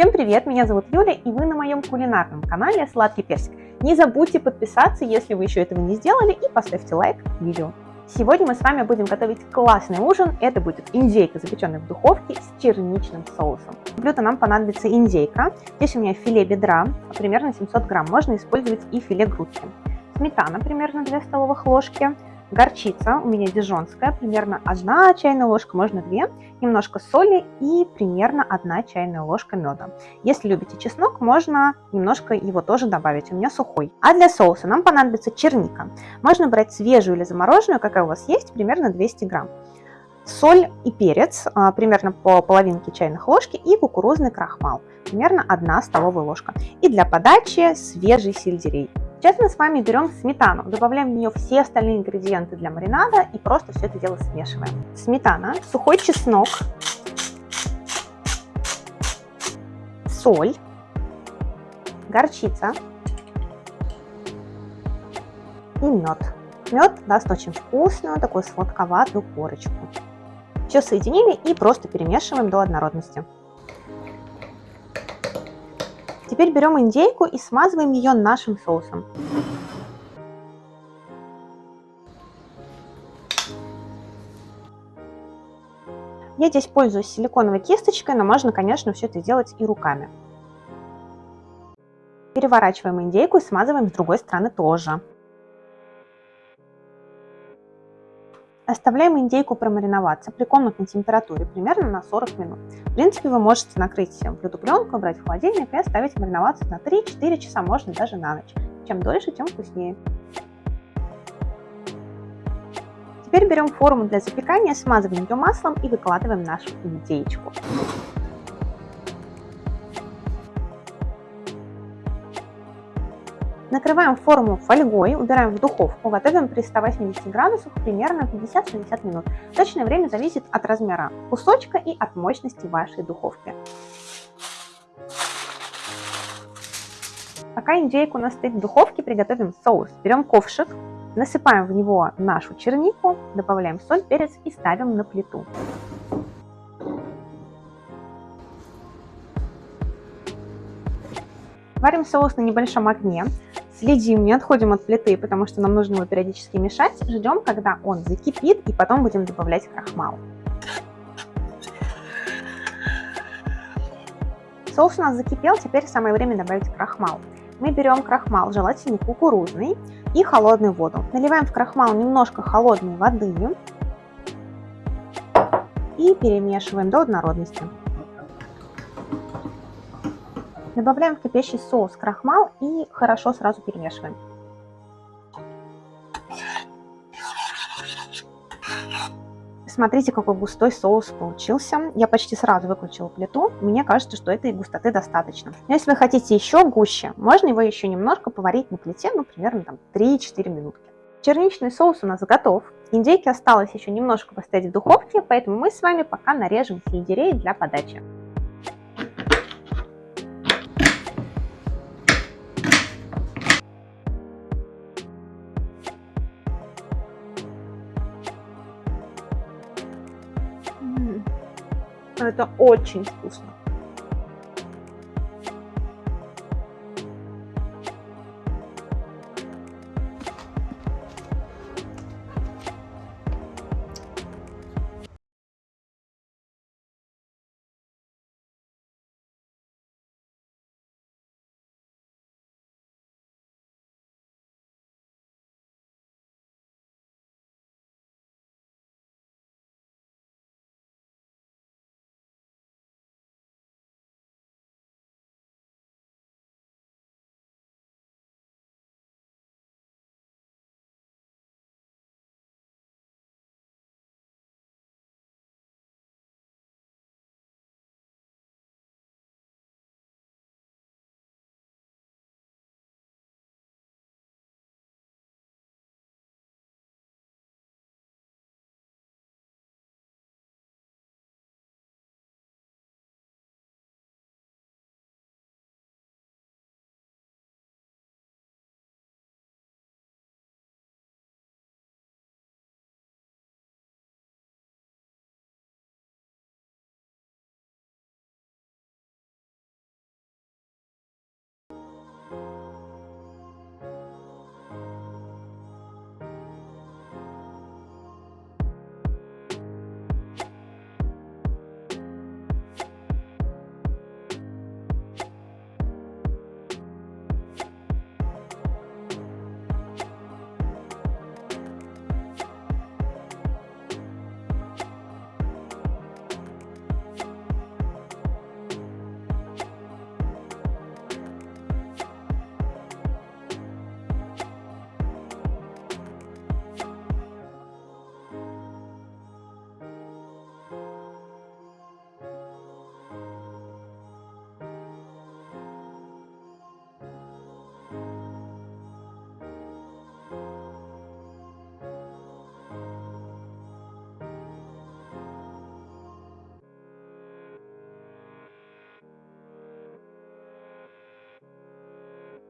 Всем привет, меня зовут Юля, и вы на моем кулинарном канале Сладкий Персик. Не забудьте подписаться, если вы еще этого не сделали, и поставьте лайк видео. Сегодня мы с вами будем готовить классный ужин. Это будет индейка, запеченная в духовке с черничным соусом. В блюдо нам понадобится индейка. Здесь у меня филе бедра, примерно 700 грамм. Можно использовать и филе грудки. Сметана, примерно 2 столовых ложки горчица у меня дижонская, примерно 1 чайная ложка, можно 2, немножко соли и примерно 1 чайная ложка меда. Если любите чеснок, можно немножко его тоже добавить, у меня сухой. А для соуса нам понадобится черника. Можно брать свежую или замороженную, какая у вас есть, примерно 200 грамм. Соль и перец, а, примерно по половинке чайных ложки, и кукурузный крахмал, примерно 1 столовая ложка. И для подачи свежий сельдерей. Сейчас мы с вами берем сметану, добавляем в нее все остальные ингредиенты для маринада и просто все это дело смешиваем. Сметана, сухой чеснок, соль, горчица и мед. Мед даст очень вкусную, такую сладковатую корочку. Все соединили и просто перемешиваем до однородности. Теперь берем индейку и смазываем ее нашим соусом. Я здесь пользуюсь силиконовой кисточкой, но можно, конечно, все это делать и руками. Переворачиваем индейку и смазываем с другой стороны тоже. Оставляем индейку промариноваться при комнатной температуре примерно на 40 минут. В принципе, вы можете накрыть блюдо пленку, брать в холодильник и оставить мариноваться на 3-4 часа, можно даже на ночь. Чем дольше, тем вкуснее. Теперь берем форму для запекания, смазываем ее маслом и выкладываем нашу индейку. Накрываем форму фольгой, убираем в духовку, готовим при 180 градусах примерно 50-60 минут. Точное время зависит от размера кусочка и от мощности вашей духовки. Пока индейка у нас стоит в духовке, приготовим соус. Берем ковшик, насыпаем в него нашу чернику, добавляем соль, перец и ставим на плиту. Варим соус на небольшом огне. Следим, не отходим от плиты, потому что нам нужно его периодически мешать. Ждем, когда он закипит, и потом будем добавлять крахмал. Соус у нас закипел, теперь самое время добавить крахмал. Мы берем крахмал, желательно кукурузный, и холодную воду. Наливаем в крахмал немножко холодной воды и перемешиваем до однородности. Добавляем в кипящий соус крахмал и хорошо сразу перемешиваем. Смотрите, какой густой соус получился. Я почти сразу выключила плиту. Мне кажется, что этой густоты достаточно. Но если вы хотите еще гуще, можно его еще немножко поварить на плите, ну, примерно там 3-4 минутки. Черничный соус у нас готов. Индейки осталось еще немножко поставить в духовке, поэтому мы с вами пока нарежем сельдерей для подачи. Это очень вкусно.